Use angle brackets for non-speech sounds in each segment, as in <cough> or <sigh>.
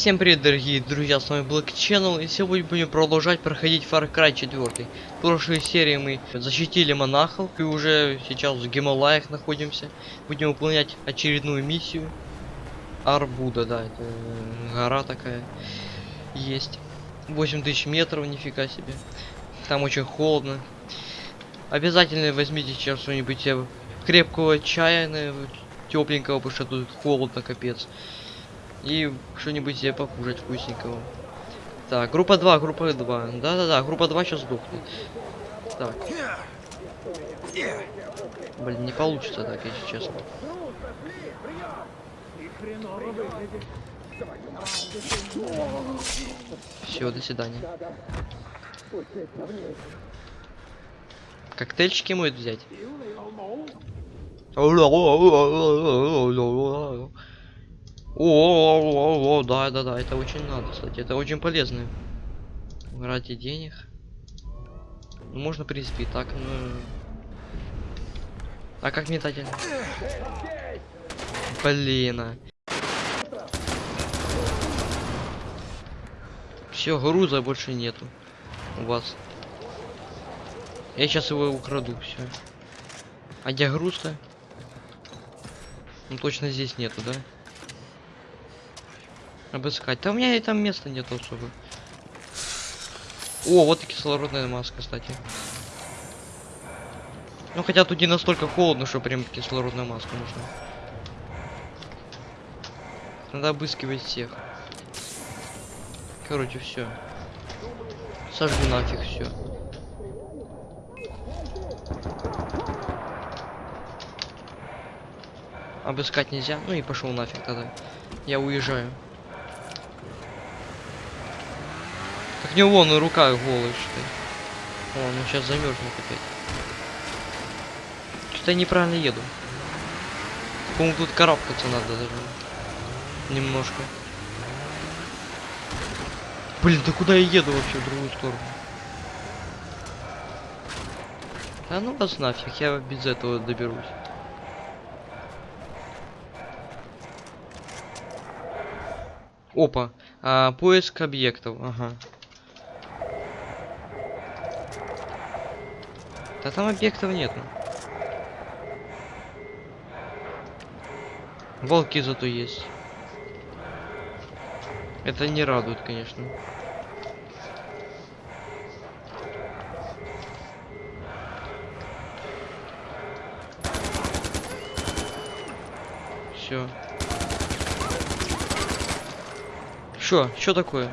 Всем привет, дорогие друзья, с вами Black Channel, и сегодня будем продолжать проходить Far Cry 4. В прошлой серии мы защитили монахов, и уже сейчас в Гималаях находимся. Будем выполнять очередную миссию. Арбуда, да, это э, гора такая есть. 8000 метров, нифига себе. Там очень холодно. Обязательно возьмите сейчас что-нибудь э, крепкого чая, тепленького, потому что тут холодно, капец. И что-нибудь себе покушать вкусненького. Так, группа 2, группа 2. Да-да-да, группа 2 сейчас сдохнет. Так. Блин, не получится так, если честно. Все, до свидания. Коктейльчики может взять? О, о, да, да, да, это очень надо, кстати, это очень полезно. Ради денег. Ну, можно, в принципе, и так, но... А как метатель? Блин. А. Все, груза больше нету у вас. Я сейчас его украду, все. А где груз-то? Ну точно здесь нету, да? Обыскать. Да у меня и там места нет особо. О, вот и кислородная маска, кстати. Ну хотя тут не настолько холодно, что прям кислородная маска нужна. Надо обыскивать всех. Короче, все. Сожгу нафиг все. Обыскать нельзя. Ну и пошел нафиг тогда. Я уезжаю. Так не вон, рука голая, что ли. О, ну сейчас замерзнет опять. Что-то я неправильно еду. По-моему, тут карабкаться надо даже. Немножко. Блин, да куда я еду вообще в другую сторону? А ну вас нафиг, я без этого доберусь. Опа, а, поиск объектов, ага. Да там объектов нету. Волки зато есть. Это не радует, конечно. Все. Что? Что такое?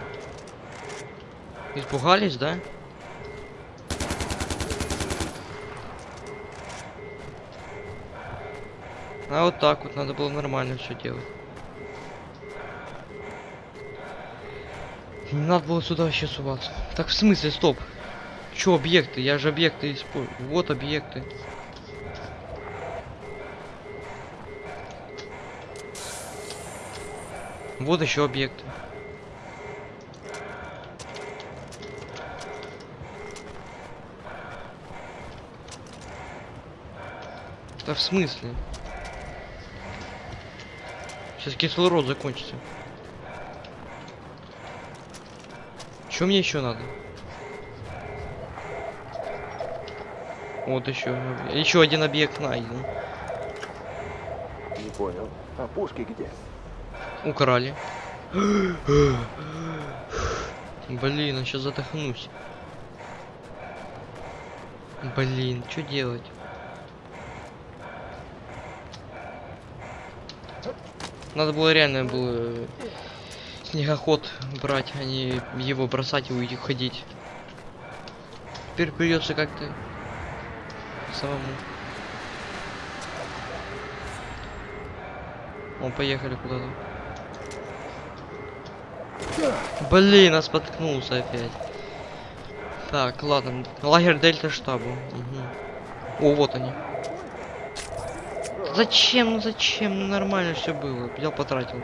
Испугались, да? А вот так вот надо было нормально все делать. Не надо было сюда вообще суваться. Так в смысле, стоп. Чё объекты? Я же объекты использую. Вот объекты. Вот еще объекты. Да в смысле? Сейчас кислород закончится. Что мне еще надо? Вот еще. Еще один объект найден. Не понял. А пушки где? Украли. <gasps> Блин, я сейчас задохнусь. Блин, что делать? Надо было реально было снегоход брать, а не его бросать и уйти ходить. Теперь придется как-то самому. Он поехали куда-то. Блин, нас споткнулся опять. Так, ладно. Лагерь Дельта штабу. Угу. О, вот они. Зачем? Ну зачем? Ну нормально все было. Взял, потратил.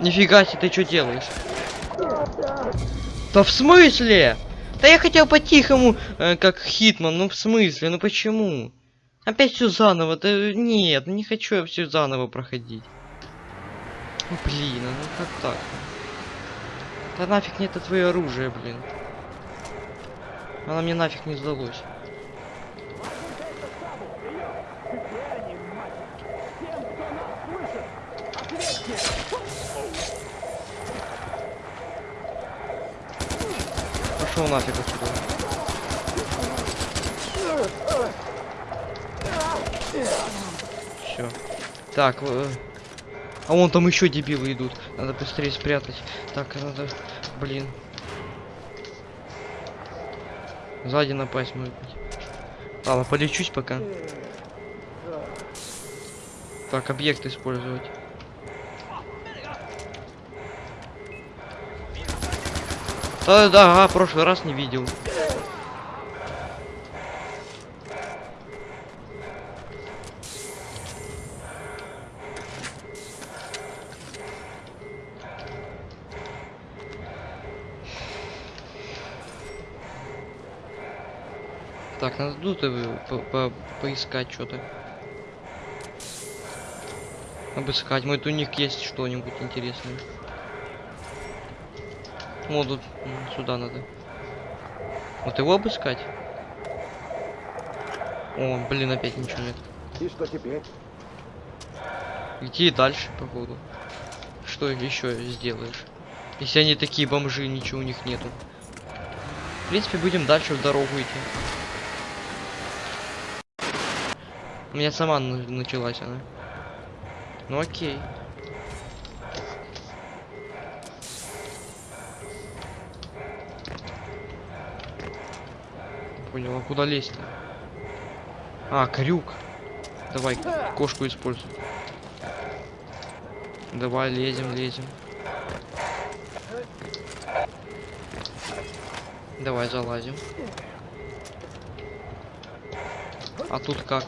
Нифига себе, ты что делаешь? Да в смысле? Да я хотел по-тихому, э, как Хитман, ну в смысле, ну почему? Опять все заново, да нет, ну не хочу я все заново проходить. Ну, блин, ну как так? Да нафиг мне это твое оружие, блин. Она мне нафиг не сдалось. Пошел нафиг отсюда. Все. Так, э, а вон там еще дебилы идут. Надо быстрее спрятать. Так, надо. Блин. Сзади напасть может быть. Ладно, полечусь пока. Так, объект использовать. Да, да, ага, прошлый раз не видел. Так, надо тут э, по по поискать что-то. Обыскать. Может у них есть что-нибудь интересное. Вот тут м, сюда надо. Вот его обыскать. О, блин, опять ничего нет. И что теперь? Идти дальше, походу. Что еще сделаешь? Если они такие бомжи, ничего у них нету. В принципе, будем дальше в дорогу идти. У меня сама на- началась она. Ну окей. Понял, а куда лезть-то? А, крюк. Давай, кошку используй. Давай, лезем, лезем. Давай, залазим. А тут как?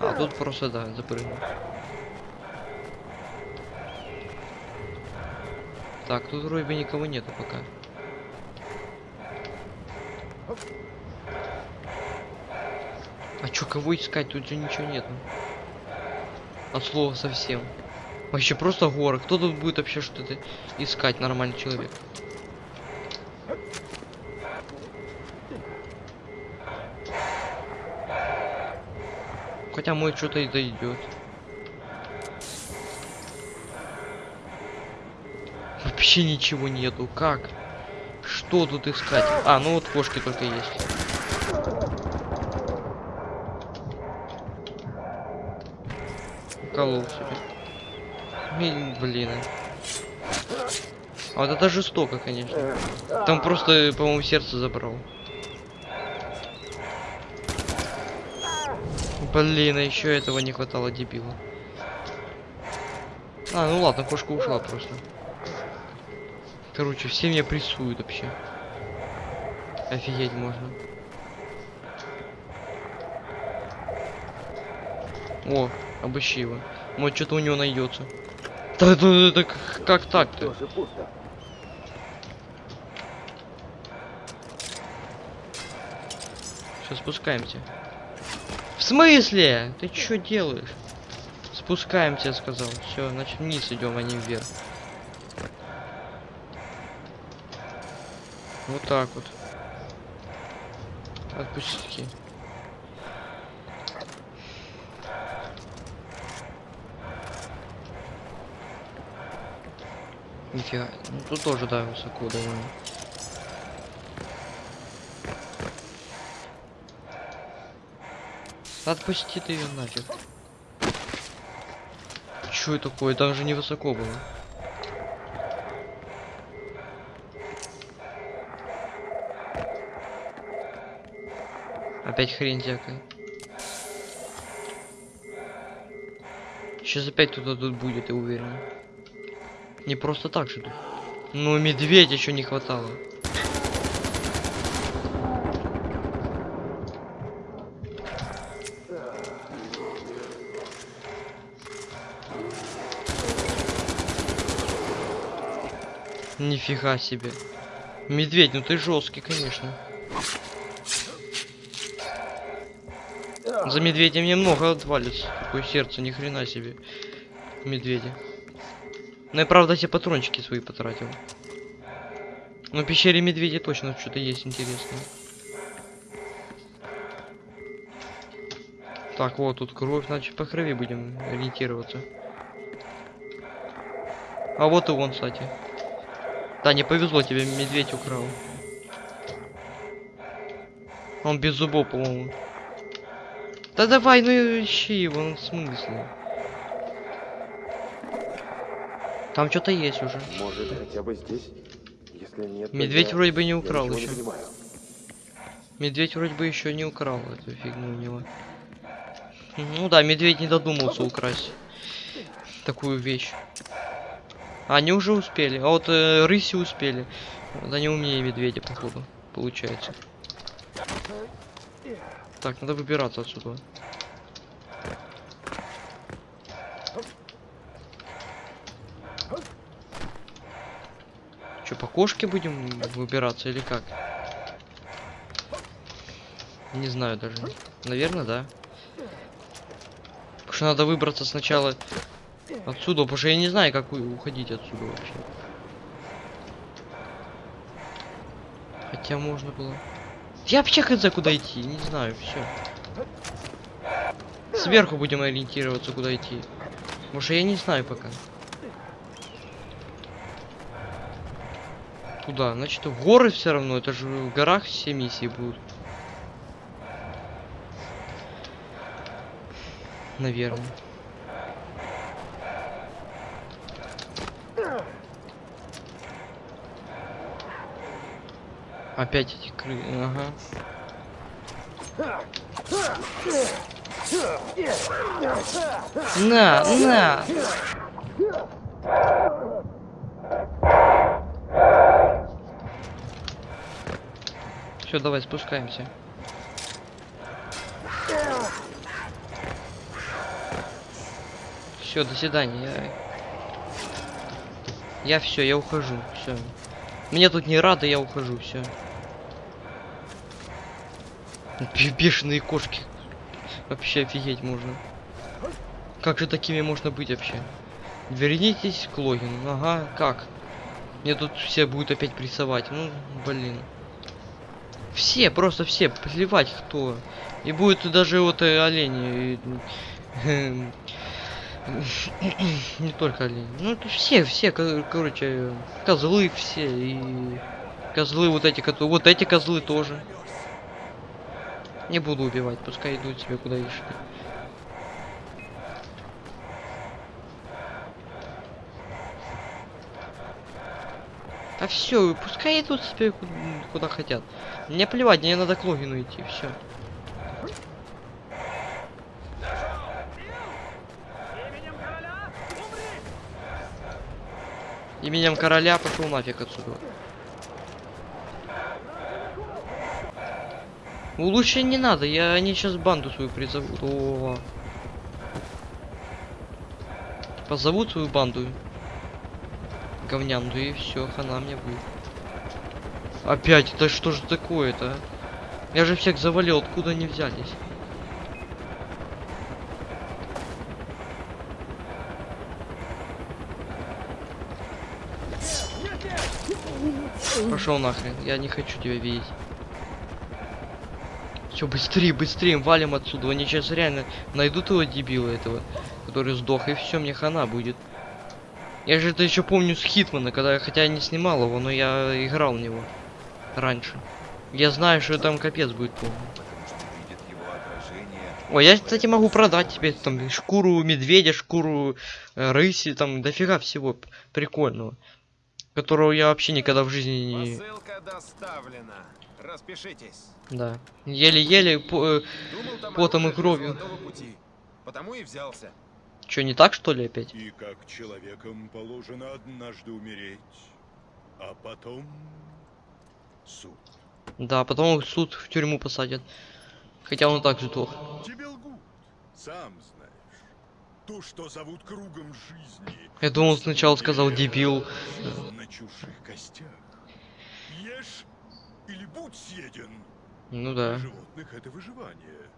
А тут просто, да, запрыгнул. Так, тут вроде бы никого нету пока. Чё, кого искать? Тут же ничего нету. От слова совсем. Вообще просто горы. Кто тут будет вообще что-то искать, нормальный человек? Хотя мой что-то и дойдет. Вообще ничего нету. Как? Что тут искать? А, ну вот кошки только есть. Уколол себе. Блин. А вот это жестоко, конечно. Там просто, по-моему, сердце забрал. Блин, а еще этого не хватало, дебила. А, ну ладно, кошка ушла просто. Короче, все меня прессуют вообще. Офигеть можно. О, обыщи его. Может, что-то у него найдется. Да, да, да, да, к- как так-то? Все, спускаемся. В смысле? Ты что делаешь? Спускаемся, я сказал. Все, значит вниз идем, а не вверх. Вот так вот. Отпусти. Нифига. Ну тут тоже, да, высоко довольно. Отпусти ты ее нафиг. Чё это такое? Там же невысоко было. Опять хрень всякая. Сейчас опять кто-то тут будет, я уверен. Не просто так же. Ну, медведь еще не хватало. Нифига себе. Медведь, ну ты жесткий, конечно. За медведем немного отвалится. Такое сердце, ни хрена себе. Медведя. Ну я правда все патрончики свои потратил. Но в пещере медведи точно что-то есть интересное. Так, вот тут кровь, значит по крови будем ориентироваться. А вот и он, кстати. Да, не повезло тебе, медведь украл. Он без зубов, по-моему. Да давай, ну ищи его, ну в Там что-то есть уже. Может, хотя бы здесь? Если нет, Медведь я- вроде бы не украл не еще. понимаю. Медведь вроде бы еще не украл эту фигню у него. Ну да, медведь не додумался украсть такую вещь. Они уже успели. А вот э, рыси успели. Да не умнее медведя, походу, получается. Так, надо выбираться отсюда. Че, по кошке будем выбираться или как? Не знаю даже. Наверное, да. Потому что надо выбраться сначала отсюда, потому что я не знаю, как уходить отсюда вообще. Хотя можно было. Я вообще хз куда идти, не знаю, все. Сверху будем ориентироваться, куда идти. Потому что я не знаю пока. Куда? Значит, в горы все равно. Это же в горах все миссии будут. Наверное. Опять эти кры... Ага. На, на! Все, давай спускаемся. Все, до свидания. Я, я все, я ухожу. Все. Мне тут не рады, я ухожу. Все. Бешеные кошки. Вообще офигеть можно. Как же такими можно быть вообще? Вернитесь к логину. Ага, как? Мне тут все будут опять прессовать. Ну, блин. Все, просто все, плевать кто. И будет даже вот э, олени. и, Не только олени. Ну, это все, все, ко- короче, козлы все. И козлы вот эти, которые... Вот эти козлы тоже. Не буду убивать, пускай идут себе куда ищут. А все, пускай идут себе ку- куда хотят. Мне плевать, мне надо к логину идти, все. Именем короля пошел нафиг отсюда. Лучше не надо, я они сейчас банду свою призовут. О. Позовут свою банду. Говнянду и все, хана мне будет. Опять, да что же такое-то? а? Я же всех завалил, откуда они взялись? Пошел нахрен, я не хочу тебя видеть. Все, быстрее, быстрее, валим отсюда. Они сейчас реально найдут его дебила этого, который сдох, и все, мне хана будет. Я же это еще помню с Хитмана, когда я хотя не снимал его, но я играл в него раньше. Я знаю, что там капец будет. Ой, я, кстати, могу продать тебе там шкуру медведя, шкуру э, рыси, там дофига всего прикольного. Которого я вообще никогда в жизни не... Посылка доставлена. Распишитесь. Да. Еле-еле, по- э, Потом и кровью. Пути. Потому и взялся. Чё, не так, что ли, опять? И как человеком положено однажды умереть, а потом суд. Да, потом суд в тюрьму посадят. Хотя он и так сдох. Тебе лгут, сам знаешь. То, что зовут кругом жизни. Я думал, сначала сказал дебил. На чужих костях. Ешь или будь съеден. Ну Для да. животных это выживание.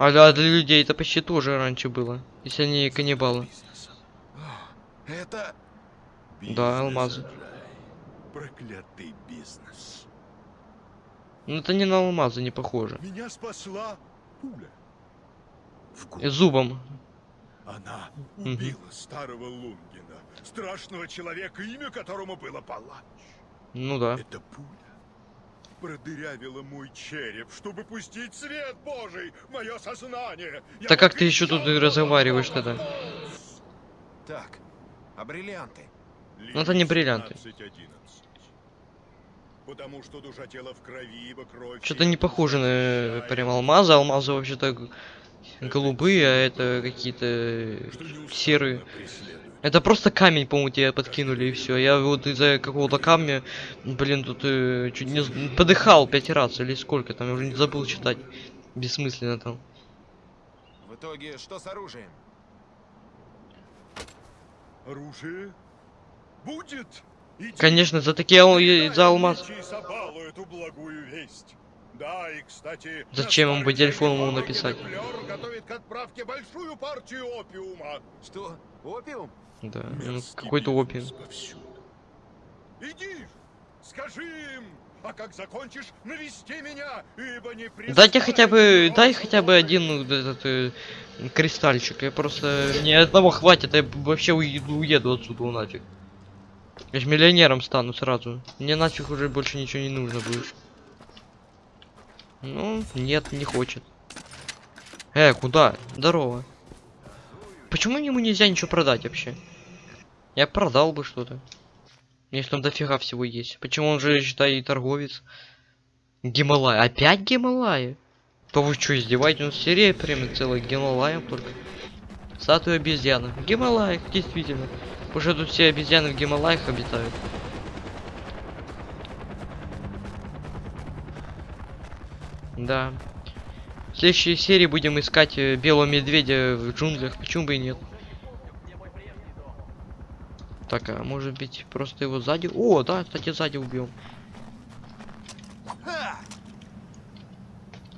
А для, для людей это почти тоже раньше было. Если они каннибалы. Это... Да, алмазы. Проклятый бизнес. Ну это не на алмазы, не похоже. Меня спасла пуля. И зубом. Она убила старого Лунгина, страшного человека, имя которому было Палач. Ну да. Эта пуля продырявила мой череп, чтобы пустить свет Божий в мое сознание. Я Так как ты еще тут и разговариваешь тогда? Так, а бриллианты? Ну, это не бриллианты. 17-11. Потому что душа тела в крови, ибо кровь... Что-то не похоже на прям алмазы. Алмазы вообще-то голубые, а это какие-то э, серые. Это просто камень, по-моему, тебе подкинули и все. Я вот из-за какого-то камня, блин, тут э, чуть не подыхал пять раз или сколько там, я уже не забыл читать. Бессмысленно там. В итоге, что с оружием? Оружие будет. Иди, Конечно, за такие ал- за алмаз. Да, и, кстати, Зачем ему по старый телефону ему написать? Геклер готовит к отправке большую партию опиума. Что, опиум? Да, ну, какой-то повсюду. Иди, скажи им, а как закончишь, навести меня, ибо не Дайте хотя бы, дай хотя бы один этот э, кристальчик. Я просто мне одного хватит, я вообще уеду, уеду отсюда нафиг. Я ж миллионером стану сразу. Мне нафиг уже больше ничего не нужно будет. Ну, нет, не хочет. Э, куда? Здорово. Почему ему нельзя ничего продать вообще? Я продал бы что-то. Если там дофига всего есть. Почему он же, считай, и торговец? Гималай. Опять Гималаи? То вы что, издеваетесь? Нас серия прям целая Гималаев только. Статуя обезьяны. В действительно. Потому что тут все обезьяны в Гималаях обитают. Да. Следующей серии будем искать э, белого медведя в джунглях. Почему бы и нет? Так, а может быть просто его сзади? О, да, кстати, сзади. Ха!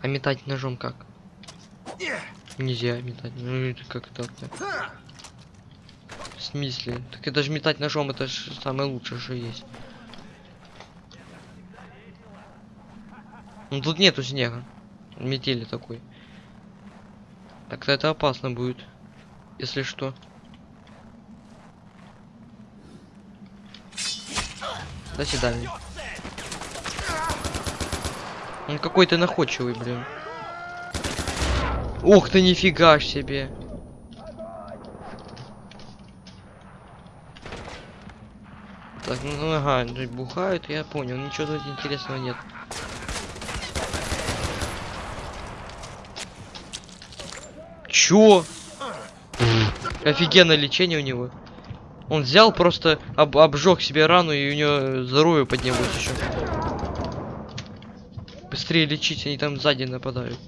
А метать ножом как? Нельзя метать. Ну это как так то! В смысле? Так это же метать ножом, это же самое лучшее, что есть. Ну тут нету снега. Метели такой. Так-то это опасно будет. Если что. До свидания. Он какой-то находчивый, блин. Ух ты, нифига ж себе. Так, ну ага, бухают, я понял, ничего тут интересного нет. Чё? Офигенное лечение у него. Он взял, просто об, обжег себе рану, и у него здоровье поднялось еще. Быстрее лечить, они там сзади нападают.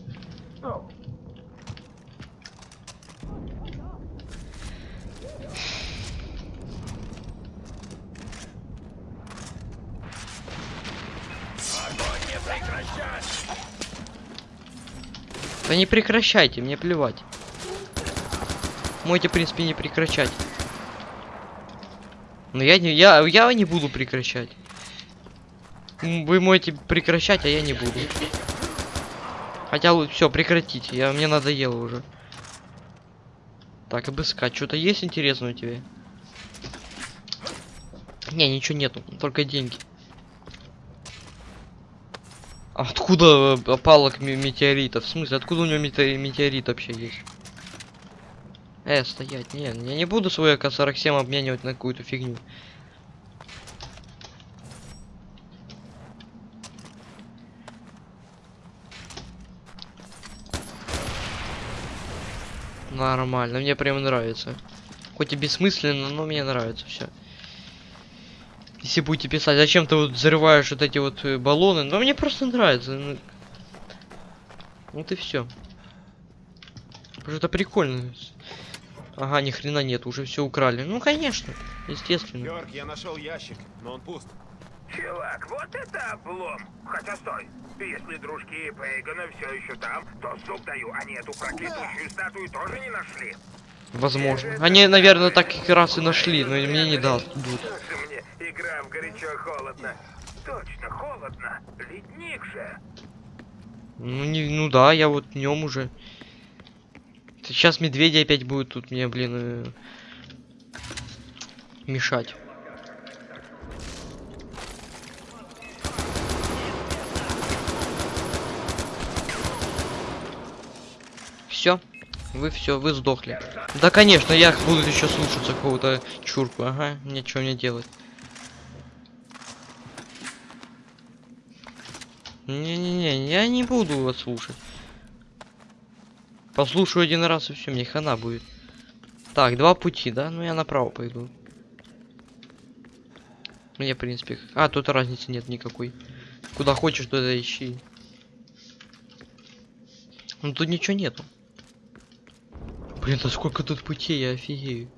Да не прекращайте, мне плевать. Можете, в принципе, не прекращать. Но я не, я, я не буду прекращать. Вы можете прекращать, а я не буду. Хотя все, прекратите, я, мне надоело уже. Так, обыскать, что-то есть интересное у тебя? Не, ничего нету, только деньги. Откуда э, опалок ме- метеоритов? В смысле, откуда у него мете- метеорит вообще есть? Э, стоять, не, я не буду свой АК-47 обменивать на какую-то фигню. Нормально, мне прям нравится. Хоть и бессмысленно, но мне нравится все. Если будете писать, зачем ты вот взрываешь вот эти вот э, баллоны, но мне просто нравится. ну. Вот и все. Потому что это прикольно. Ага, ни хрена нет, уже все украли. Ну, конечно, естественно. Йорк, я нашел ящик, но он пуст. Чувак, вот это облом! Хотя стой, если дружки Пейгана все еще там, то зуб даю, они эту проклятущую статую тоже не нашли. Возможно. Они, наверное, так как раз и нашли, но мне не дадут. Слушай мне, игра в горячо-холодно. Точно, холодно. Ледник же. Ну, не, ну да, я вот днем уже. Сейчас медведи опять будут тут мне, блин, э, мешать. Все, вы все, вы сдохли. Да, конечно, я буду еще слушаться какого-то чурку, ага, ничего не делать. Не-не-не, я не буду вас слушать. Послушаю один раз и все, мне хана будет. Так, два пути, да? Ну я направо пойду. Мне, в принципе... А, тут разницы нет никакой. Куда хочешь, туда ищи. Ну тут ничего нету. Блин, да сколько тут путей, я офигею.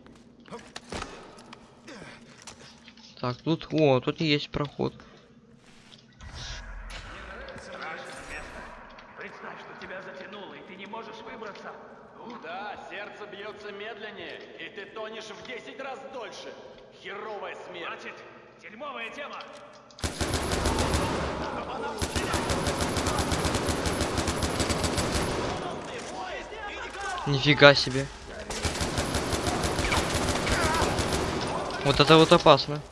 Так, тут... О, тут есть проход. Представь, что тебя затянуло, и ты не можешь выбраться. Да, сердце бьется медленнее, и ты тонешь в 10 раз дольше. Херовая смерть. Значит, дерьмовая тема. Нифига себе. Вот это вот опасно.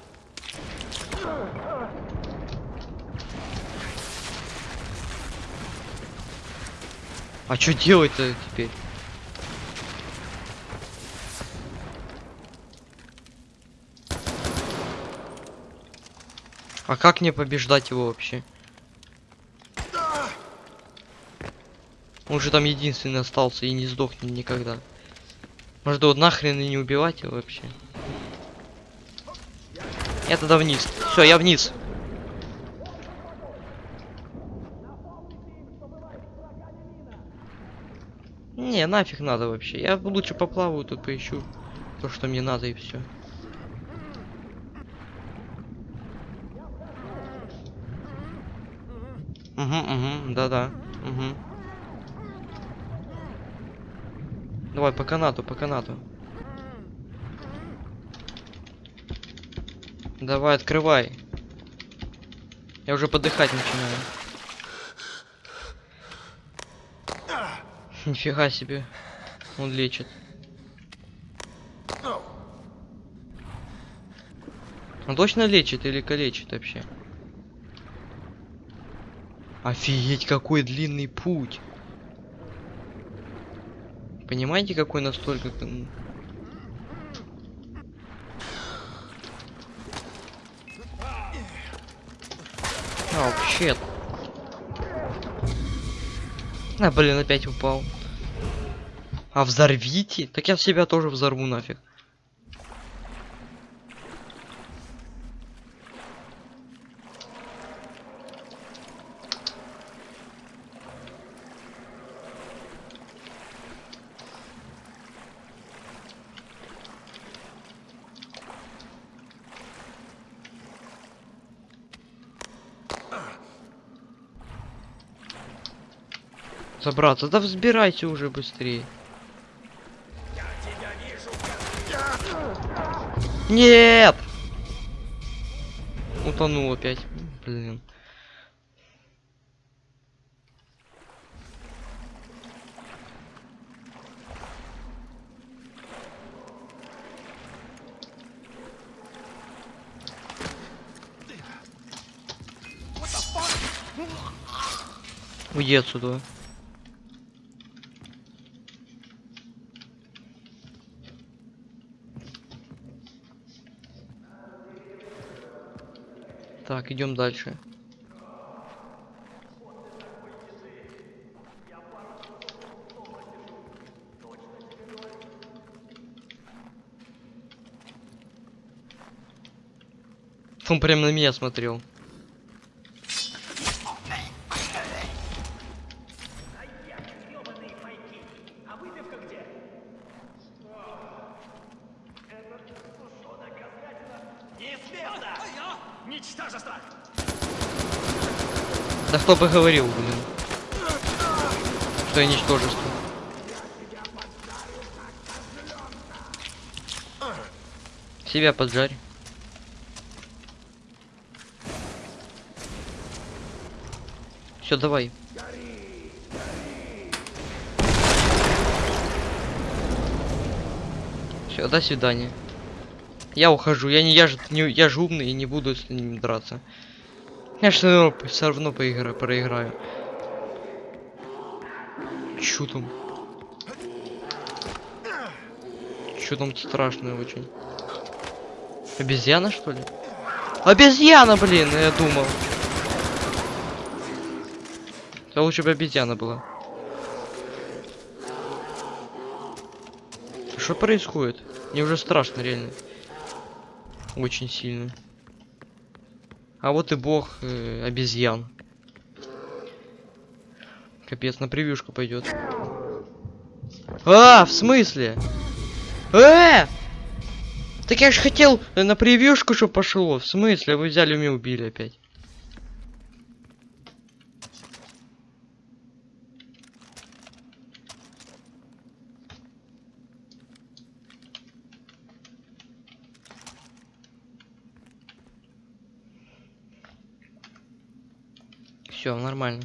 А что делать-то теперь? А как мне побеждать его вообще? Он же там единственный остался и не сдохнет никогда. Может вот нахрен и не убивать его вообще? Я тогда вниз. Все, я вниз. Не, нафиг надо вообще. Я лучше поплаваю, тут поищу то, что мне надо, и все. Угу, угу, да-да. Угу. Давай по канату, по канату. Давай, открывай. Я уже подыхать начинаю. <laughs> Нифига себе. Он лечит. Он точно лечит или калечит вообще? Офигеть, какой длинный путь. Понимаете, какой настолько... м, А, вообще. А, блин, опять упал. А взорвите? Так я себя тоже взорву нафиг. Забраться. Да взбирайте уже быстрее. Нет! Утонул опять. Блин. Уйди отсюда. Так, идем дальше. Он прям на меня смотрел. Бы говорил, блин. Что я ничтожество. Себя поджарь. Все, давай. Все, до свидания. Я ухожу. Я не я же не я же умный и не буду с ним драться. Я же все равно, все равно поиграю, проиграю. Чё там? Чё там страшное очень? Обезьяна что ли? Обезьяна, блин, я думал. Да лучше бы обезьяна была. Что происходит? Мне уже страшно, реально. Очень сильно. А вот и бог э, обезьян. Капец, на превьюшку пойдет. А, в смысле? Э! Так я же хотел э, на превьюшку, чтобы пошло. В смысле? Вы взяли меня убили опять. Все, нормально.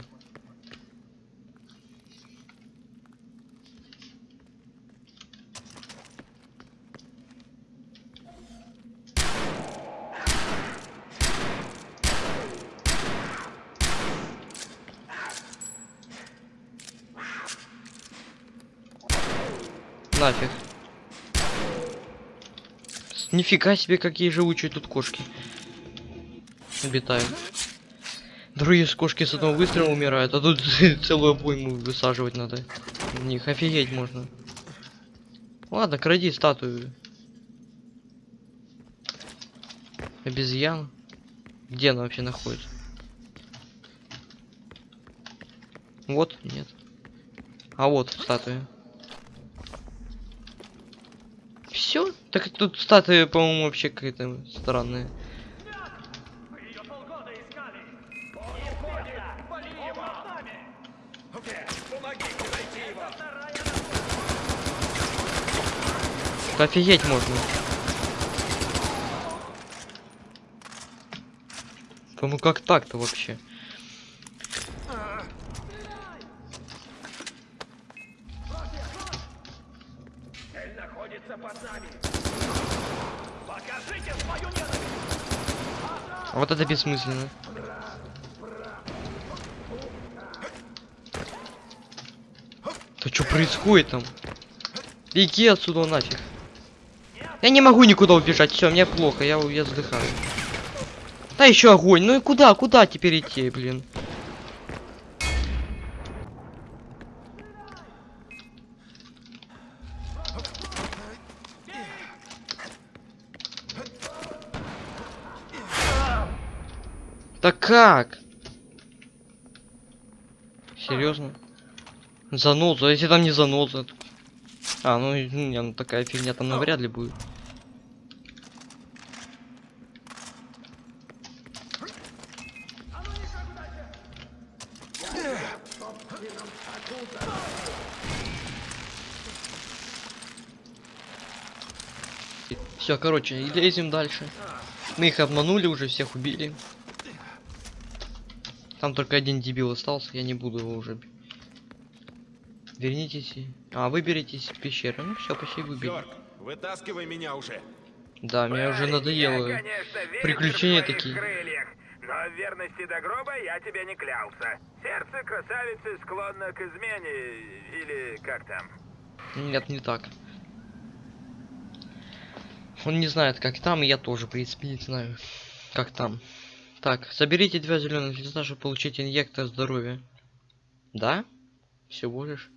Нафиг. Нифига себе, какие живучие тут кошки. Обитают. Другие кошки с одного выстрела умирают, а тут <laughs> целую обойму высаживать надо. В них офигеть можно. Ладно, кради статую. Обезьян. Где она вообще находится? Вот, нет. А вот статуя. Все? Так тут статуя, по-моему, вообще какая-то странная. Мы ее полгода искали. Не понял. Вали его с нами. Да офигеть можно. Ну как так-то вообще? А вот это бессмысленно. Да что происходит там? Беги отсюда нафиг. Я не могу никуда убежать, все, мне плохо, я, я вздыхаю. Да еще огонь, ну и куда, куда теперь идти, блин? Да как? Серьезно? Заноза, если там не заноза? А, ну, и- не, ну такая фигня там навряд ли будет. Все, короче, и лезем дальше. Мы их обманули, уже всех убили. Там только один дебил остался, я не буду его уже. Вернитесь. и- А, выберитесь из пещеры. Ну все, почти выбили. Йорк, вытаскивай меня уже. Да, мне уже надоело. Я, конечно, приключения такие. крыльях, но верности до гроба я тебе не клялся. Сердце красавицы склонно к измене, или как там. Нет, не так. Он не знает, как там, и я тоже, в принципе, не знаю, как там. Так, соберите два зеленых листа, чтобы получить инъектор здоровья. Да? Всего лишь.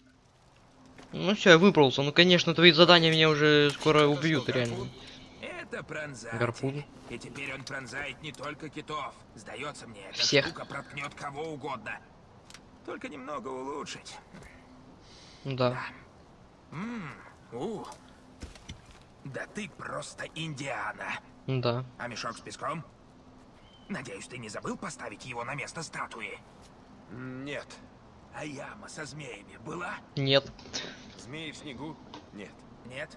Ну все, я выбрался. Ну, конечно, твои задания меня уже скоро убьют, реально. Это пронзатель. Гарпун. И теперь он пронзает не только китов. Сдается мне, эта Всех. штука проткнет кого угодно. Только немного улучшить. Ну Да. Ммм, у. Да ты просто Индиана. Да. А мешок с песком? Надеюсь, ты не забыл поставить его на место статуи? Нет. А яма со змеями была? Нет. Змеи в снегу? Нет. Нет?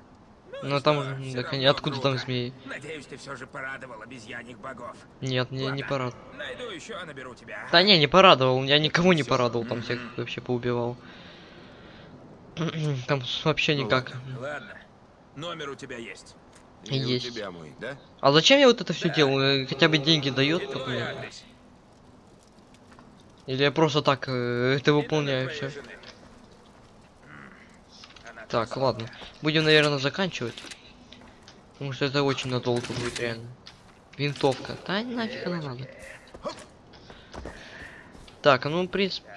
Но и там так откуда круто. там змеи? Надеюсь, ты все же порадовал обезьяньих богов. Нет, не, не порадовал. Найду еще, наберу тебя. Да не, не порадовал, я никого не порадовал, там всех вообще поубивал. <clears throat> Там вообще Ну никак. Ладно. Номер у тебя есть. И Есть. у тебя мой, да? А зачем я вот это все делаю? Э, Хотя бы деньги дает? Или я просто так э, это выполняю все? жены. Так, ладно. Будем, наверное, заканчивать. Потому что это очень надолго будет реально. Винтовка. Да нафиг она надо. Так, ну, в принципе...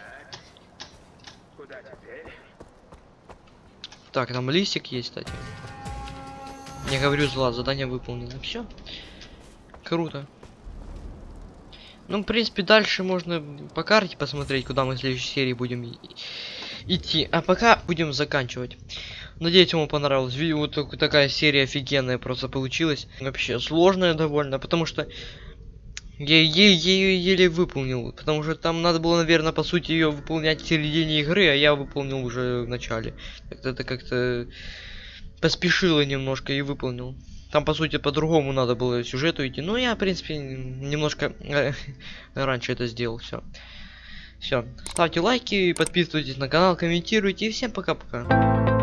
Так, там листик есть, кстати. Я говорю, зла, задание выполнено. Все. Круто. Ну, в принципе, дальше можно по карте посмотреть, куда мы в следующей серии будем идти. А пока будем заканчивать. Надеюсь, вам понравилось. Видео вот так- такая серия офигенная просто получилась. Вообще сложная довольно, потому что я еле, еле выполнил. Потому что там надо было, наверное, по сути, ее выполнять в середине игры, а я выполнил уже в начале. Это как-то поспешило немножко и выполнил. Там, по сути, по-другому надо было сюжету идти. Но я, в принципе, немножко э, <laughs> раньше это сделал. Все. Все. Ставьте лайки, подписывайтесь на канал, комментируйте. И всем пока-пока.